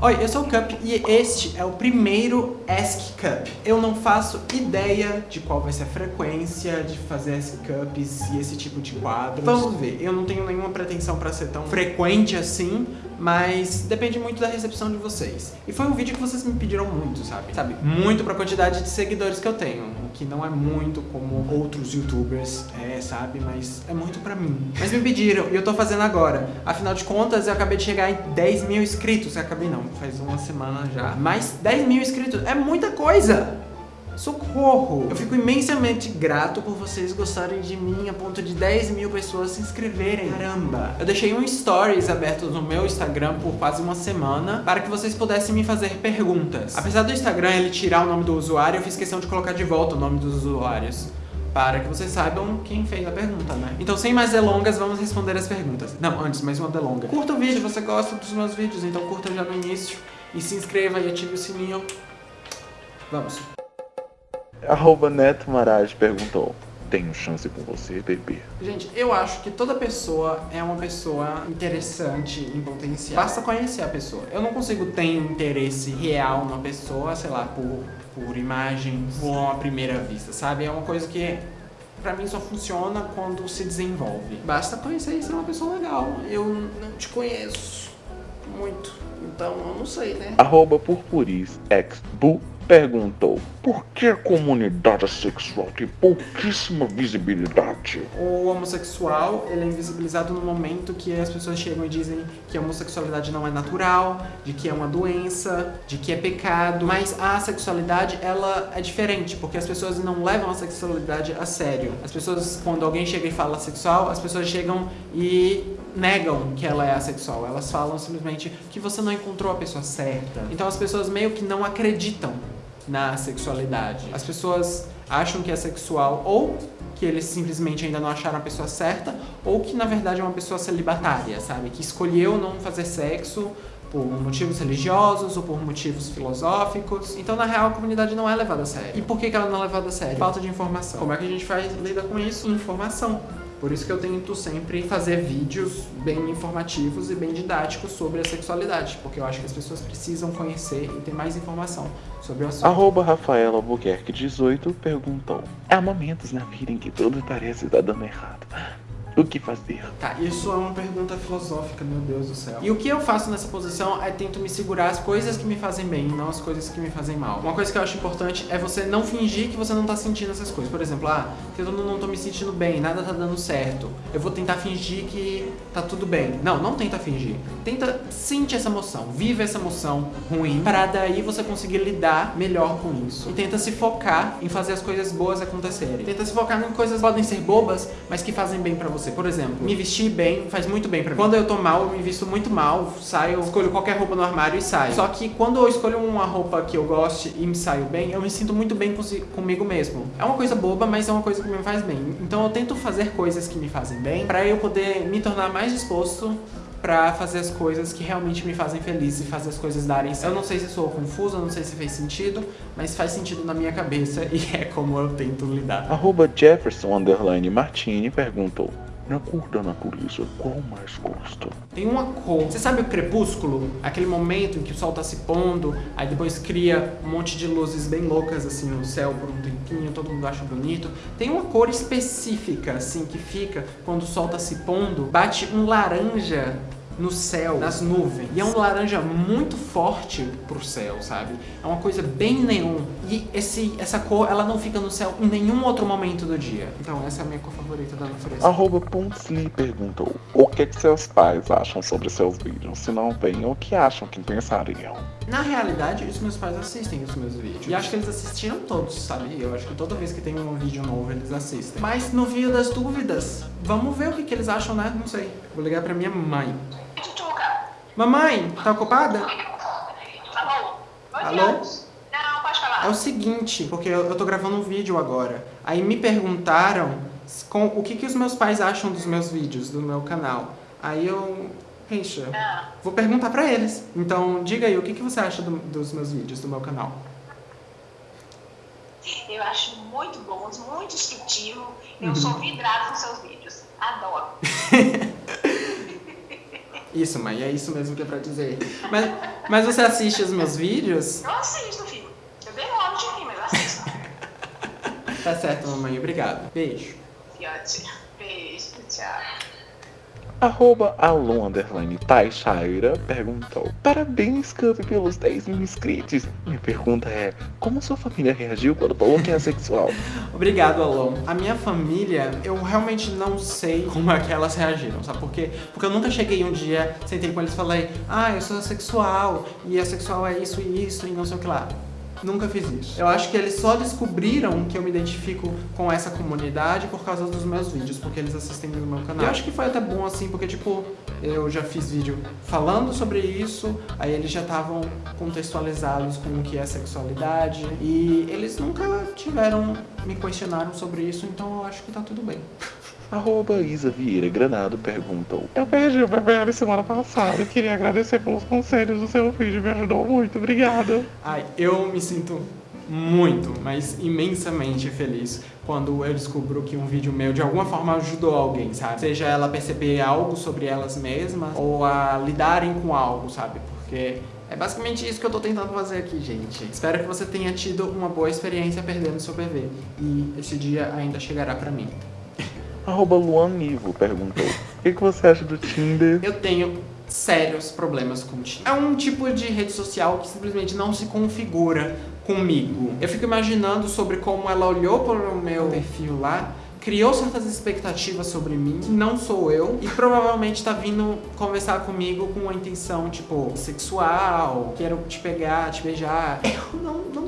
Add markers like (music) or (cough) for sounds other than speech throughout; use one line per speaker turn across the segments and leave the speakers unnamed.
Oi, eu sou o Cup e este é o primeiro Ask Cup. Eu não faço ideia de qual vai ser a frequência de fazer Ask Cups e esse tipo de quadros. Vamos ver, eu não tenho nenhuma pretensão pra ser tão frequente assim, mas depende muito da recepção de vocês. E foi um vídeo que vocês me pediram muito, sabe? Sabe, muito pra quantidade de seguidores que eu tenho, que não é muito como outros youtubers, é, sabe? Mas é muito pra mim. Mas me pediram e eu tô fazendo agora. Afinal de contas, eu acabei de chegar em 10 mil inscritos. Eu acabei não, faz uma semana já. Mas 10 mil inscritos é muita coisa! Socorro! Eu fico imensamente grato por vocês gostarem de mim a ponto de 10 mil pessoas se inscreverem. Caramba! Eu deixei um stories aberto no meu Instagram por quase uma semana para que vocês pudessem me fazer perguntas. Apesar do Instagram ele tirar o nome do usuário, eu fiz questão de colocar de volta o nome dos usuários para que vocês saibam quem fez a pergunta, né? Então, sem mais delongas, vamos responder as perguntas. Não, antes, mais uma delonga. Curta o vídeo, você gosta dos meus vídeos, então curta já no início e se inscreva e ative o sininho. Vamos.
Arroba Neto Marage perguntou Tenho chance com você, bebê?
Gente, eu acho que toda pessoa é uma pessoa interessante em potencial. Basta conhecer a pessoa. Eu não consigo ter interesse real numa pessoa, sei lá, por, por imagens ou à primeira vista, sabe? É uma coisa que pra mim só funciona quando se desenvolve. Basta conhecer e ser uma pessoa legal. Eu não te conheço muito, então eu não sei, né?
Arroba Purpuris ex Bu perguntou por que a comunidade sexual tem pouquíssima visibilidade?
O homossexual, ele é invisibilizado no momento que as pessoas chegam e dizem que a homossexualidade não é natural, de que é uma doença, de que é pecado, mas a sexualidade, ela é diferente, porque as pessoas não levam a sexualidade a sério. As pessoas, quando alguém chega e fala sexual, as pessoas chegam e negam que ela é assexual. Elas falam simplesmente que você não encontrou a pessoa certa. Então as pessoas meio que não acreditam na sexualidade. As pessoas acham que é sexual ou que eles simplesmente ainda não acharam a pessoa certa, ou que na verdade é uma pessoa celibatária, sabe? Que escolheu não fazer sexo por motivos religiosos ou por motivos filosóficos. Então, na real, a comunidade não é levada a sério. E por que ela não é levada a sério? Falta de informação. Como é que a gente faz lida com isso? Informação. Por isso que eu tento sempre fazer vídeos bem informativos e bem didáticos sobre a sexualidade, porque eu acho que as pessoas precisam conhecer e ter mais informação sobre o assunto.
Arroba Rafaela Albuquerque 18 perguntou Há momentos na vida em que tudo parece estar dando errado. O que fazer?
Tá, isso é uma pergunta filosófica, meu Deus do céu. E o que eu faço nessa posição é tento me segurar as coisas que me fazem bem, não as coisas que me fazem mal. Uma coisa que eu acho importante é você não fingir que você não tá sentindo essas coisas. Por exemplo, ah, eu não tô me sentindo bem, nada tá dando certo. Eu vou tentar fingir que tá tudo bem. Não, não tenta fingir. Tenta sentir essa emoção, vive essa emoção ruim, para daí você conseguir lidar melhor com isso. E tenta se focar em fazer as coisas boas acontecerem. Tenta se focar em coisas que podem ser bobas, mas que fazem bem pra você você. Por exemplo, me vestir bem faz muito bem pra mim. Quando eu tô mal, eu me visto muito mal, saio, escolho qualquer roupa no armário e saio. Só que quando eu escolho uma roupa que eu goste e me saio bem, eu me sinto muito bem comigo mesmo. É uma coisa boba, mas é uma coisa que me faz bem. Então eu tento fazer coisas que me fazem bem pra eu poder me tornar mais disposto pra fazer as coisas que realmente me fazem feliz e fazer as coisas darem certo. Eu não sei se sou confuso, eu não sei se fez sentido, mas faz sentido na minha cabeça (laughs) e é como eu tento lidar.
Arroba Jefferson Underline Martini perguntou na cor da natureza, qual mais gosta?
Tem uma cor. Você sabe o crepúsculo? Aquele momento em que o sol tá se pondo, aí depois cria um monte de luzes bem loucas assim no céu por um tempinho, todo mundo acha bonito. Tem uma cor específica assim que fica quando o sol tá se pondo, bate um laranja no céu, nas nuvens. E é um laranja muito forte pro céu, sabe? É uma coisa bem neon. E esse, essa cor, ela não fica no céu em nenhum outro momento do dia. Então essa é a minha cor favorita da natureza.
Arroba Ponsli perguntou o que, que seus pais acham sobre seus vídeos. Se não bem, o que acham que pensariam?
Na realidade, os meus pais assistem os meus vídeos. E acho que eles assistiram todos, sabe? Eu acho que toda vez que tem um vídeo novo, eles assistem. Mas no vídeo das dúvidas, vamos ver o que, que eles acham, né? Não sei. Vou ligar pra minha mãe. Mamãe, tá ocupada?
Alô?
Alô?
Não, pode falar.
É o seguinte, porque eu, eu tô gravando um vídeo agora. Aí me perguntaram com, o que, que os meus pais acham dos meus vídeos, do meu canal. Aí eu... Reixa,
Ah.
vou perguntar pra eles. Então, diga aí, o que, que você acha do- dos meus vídeos, do meu canal?
Eu acho muito bons, muito instrutivo. Eu
Uhum.
sou vidrada nos seus vídeos. Adoro. (laughs)
Isso, mãe, é isso mesmo que é pra dizer. Mas, mas você assiste os meus vídeos?
Eu assisto, filho. Eu demoro de rir, mas eu assisto.
Tá certo, mamãe. Obrigado. Beijo.
Beijo, tchau.
Arroba Alon Underline Taishaira perguntou Parabéns, Cup, pelos 10 mil inscritos. Minha pergunta é, como sua família reagiu quando falou que é sexual? (laughs)
Obrigado, Alon. A minha família, eu realmente não sei como é que elas reagiram, sabe por quê? Porque eu nunca cheguei um dia, sentei com eles e falei Ah, eu sou sexual, e a sexual é isso e isso, e não sei o que lá. Nunca fiz isso. Eu acho que eles só descobriram que eu me identifico com essa comunidade por causa dos meus vídeos, porque eles assistem no meu canal. E eu acho que foi até bom assim, porque tipo, eu já fiz vídeo falando sobre isso, aí eles já estavam contextualizados com o que é sexualidade, e eles nunca tiveram, me questionaram sobre isso, então eu acho que tá tudo bem.
Arroba Isa Vieira Granado perguntou Eu perdi o BBL semana passada e queria agradecer pelos conselhos do seu vídeo, me ajudou muito, obrigado.
Ai, eu me sinto muito, mas imensamente feliz quando eu descubro que um vídeo meu de alguma forma ajudou alguém, sabe? Seja ela a perceber algo sobre elas mesmas ou a lidarem com algo, sabe? Porque é basicamente isso que eu tô tentando fazer aqui, gente. Espero que você tenha tido uma boa experiência perdendo seu bebê. E esse dia ainda chegará pra mim.
Arroba Luan Nivo perguntou O que, que você acha do Tinder?
Eu tenho sérios problemas com o Tinder. É um tipo de rede social que simplesmente não se configura comigo. Eu fico imaginando sobre como ela olhou para o meu perfil lá criou certas expectativas sobre mim, que não sou eu, e provavelmente tá vindo conversar comigo com uma intenção, tipo, sexual, quero te pegar, te beijar. Eu não, não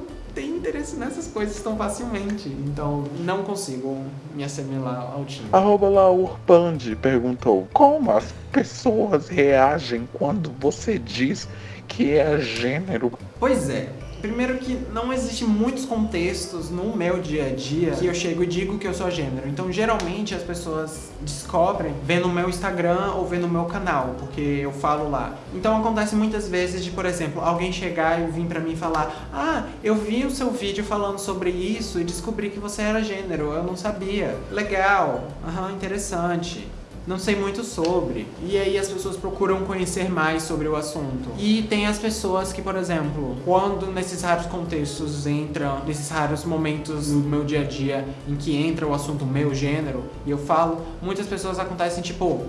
interesse nessas coisas tão facilmente, então não consigo me assimilar ao time.
Arroba Laur Pandi perguntou Como as pessoas reagem quando você diz que é gênero?
Pois é, Primeiro que não existe muitos contextos no meu dia a dia que eu chego e digo que eu sou gênero. Então, geralmente, as pessoas descobrem vendo o meu Instagram ou vendo o meu canal, porque eu falo lá. Então, acontece muitas vezes de, por exemplo, alguém chegar e vir pra mim falar Ah, eu vi o seu vídeo falando sobre isso e descobri que você era gênero, eu não sabia. Legal, aham, interessante não sei muito sobre. E aí as pessoas procuram conhecer mais sobre o assunto. E tem as pessoas que, por exemplo, quando nesses raros contextos entram, nesses raros momentos no meu dia a dia em que entra o assunto meu gênero, e eu falo, muitas pessoas acontecem tipo,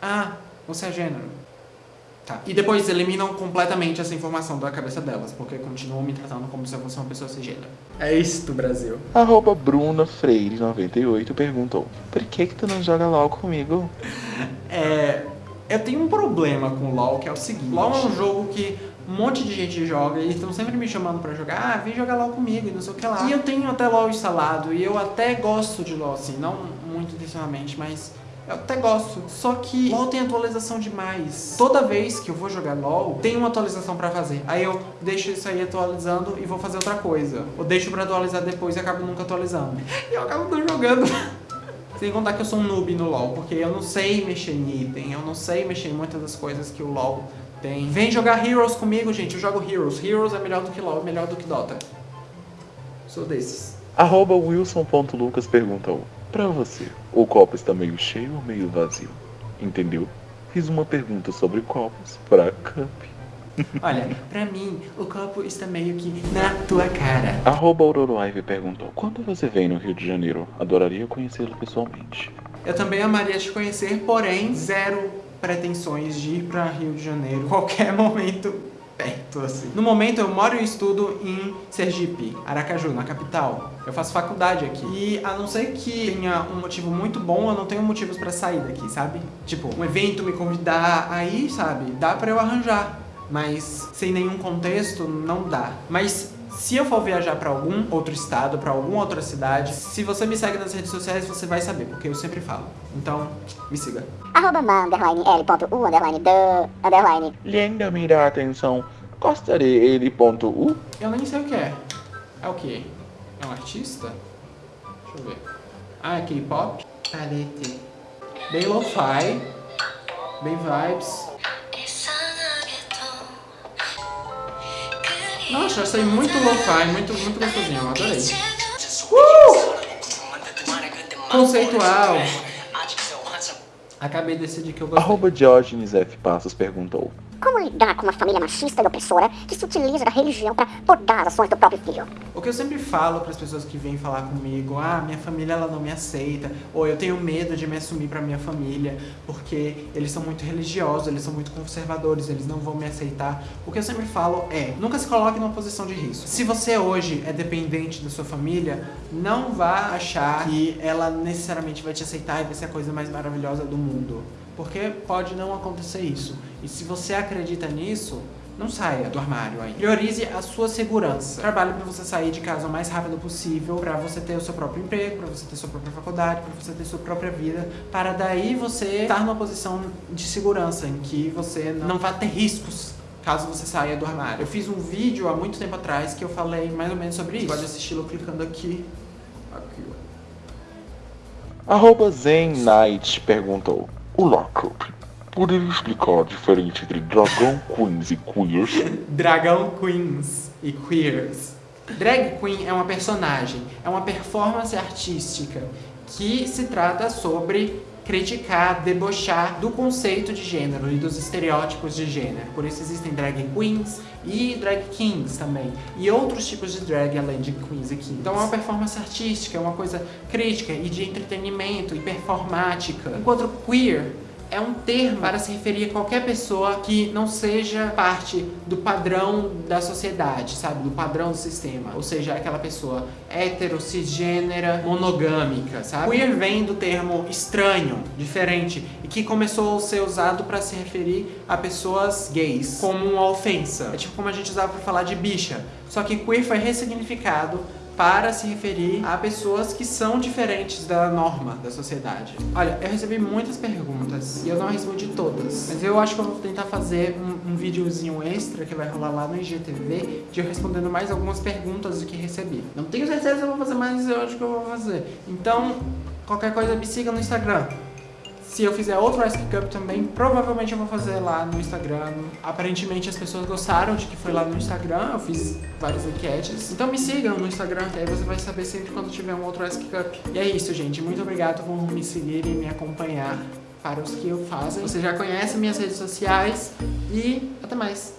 ah, você é gênero. Tá. E depois eliminam completamente essa informação da cabeça delas, porque continuam me tratando como se eu fosse uma pessoa cisgênero. É isso, Brasil.
Arroba Bruna Freire 98 perguntou Por que que tu não joga LOL comigo?
É... Eu tenho um problema com LoL, que é o seguinte. LoL é um jogo que um monte de gente joga e estão sempre me chamando pra jogar. Ah, vem jogar LoL comigo e não sei o que lá. E eu tenho até LoL instalado e eu até gosto de LoL, assim, não muito intencionalmente, mas eu até gosto. Só que LoL tem atualização demais. Toda vez que eu vou jogar LoL, tem uma atualização pra fazer. Aí eu deixo isso aí atualizando e vou fazer outra coisa. Ou deixo pra atualizar depois e acabo nunca atualizando. (laughs) E eu acabo não jogando. (laughs) Sem contar que eu sou um noob no LoL, porque eu não sei mexer em item, eu não sei mexer em muitas das coisas que o LoL tem. Vem jogar Heroes comigo, gente, eu jogo Heroes. Heroes é melhor do que LoL, é melhor do que Dota. Sou desses.
Arroba Wilson.lucas perguntou Pra você, o copo está meio cheio ou meio vazio? Entendeu? Fiz uma pergunta sobre copos pra Cup.
Olha, pra mim, o copo está meio que na tua cara.
Arroba Auroroaive perguntou Quando você vem no Rio de Janeiro? Adoraria conhecê-lo pessoalmente.
Eu também amaria te conhecer, porém, zero pretensões de ir pra Rio de Janeiro qualquer momento perto, assim. No momento, eu moro e estudo em Sergipe, Aracaju, na capital. Eu faço faculdade aqui. E a não ser que tenha um motivo muito bom, eu não tenho motivos pra sair daqui, sabe? Tipo, um evento me convidar, aí, sabe, dá pra eu arranjar. Mas sem nenhum contexto, não dá. Mas se eu for viajar pra algum outro estado, pra alguma outra cidade, se você me segue nas redes sociais, você vai saber, porque eu sempre falo. Então, me siga.
Arroba underline, l.u, underline, do, underline.
Linda mira a atenção. Gostaria ele ponto U?
Eu nem sei o que é. É o que? É um artista? Deixa eu ver. Ah, é K-pop? Palete. Bem lo-fi. Bem vibes. Nossa, achei muito lo-fi, muito, muito gostosinho, eu adorei. Uh! Conceitual. Acabei de decidir que eu gostei.
Arroba Diógenes F. Passos perguntou.
Como lidar com uma família machista e opressora que se utiliza da religião para podar as ações do próprio filho?
O que eu sempre falo para as pessoas que vêm falar comigo, ah, minha família ela não me aceita, ou eu tenho medo de me assumir para minha família, porque eles são muito religiosos, eles são muito conservadores, eles não vão me aceitar. O que eu sempre falo é, nunca se coloque numa posição de risco. Se você hoje é dependente da sua família, não vá achar que ela necessariamente vai te aceitar e vai ser a coisa mais maravilhosa do mundo. Porque pode não acontecer isso. E se você acredita nisso, não saia do armário aí. Priorize a sua segurança. Trabalhe para você sair de casa o mais rápido possível, para você ter o seu próprio emprego, para você ter sua própria faculdade, para você ter sua própria vida, para daí você estar numa posição de segurança em que você não vai ter riscos caso você saia do armário. Eu fiz um vídeo há muito tempo atrás que eu falei mais ou menos sobre isso. Você pode assisti-lo clicando aqui. Aqui, ó.
Arroba Zen Knight perguntou. Olá, Cup. Poderia explicar a diferença entre dragão queens e queers?
Dragão Queens e Queers. Drag Queen é uma personagem, é uma performance artística que se trata sobre criticar, debochar do conceito de gênero e dos estereótipos de gênero. Por isso existem drag queens e drag kings também. E outros tipos de drag além de queens e kings. Então é uma performance artística, é uma coisa crítica e de entretenimento e performática. Enquanto queer é um termo para se referir a qualquer pessoa que não seja parte do padrão da sociedade, sabe? Do padrão do sistema. Ou seja, aquela pessoa hétero, cisgênera, monogâmica, sabe? Queer vem do termo estranho, diferente, e que começou a ser usado para se referir a pessoas gays, como uma ofensa. É tipo como a gente usava para falar de bicha. Só que queer foi ressignificado para se referir a pessoas que são diferentes da norma da sociedade. Olha, eu recebi muitas perguntas e eu não respondi todas, mas eu acho que eu vou tentar fazer um, um videozinho extra que vai rolar lá no IGTV de eu respondendo mais algumas perguntas do que recebi. Não tenho certeza se eu vou fazer, mas eu acho que eu vou fazer. Então, qualquer coisa me siga no Instagram. Se eu fizer outro Ask Cup também, provavelmente eu vou fazer lá no Instagram. Aparentemente as pessoas gostaram de que foi lá no Instagram, eu fiz várias enquetes. Então me sigam no Instagram, que aí você vai saber sempre quando tiver um outro Ask Cup. E é isso, gente. Muito obrigado por me seguir e me acompanhar para os que eu fazem. Você já conhece minhas redes sociais e até mais.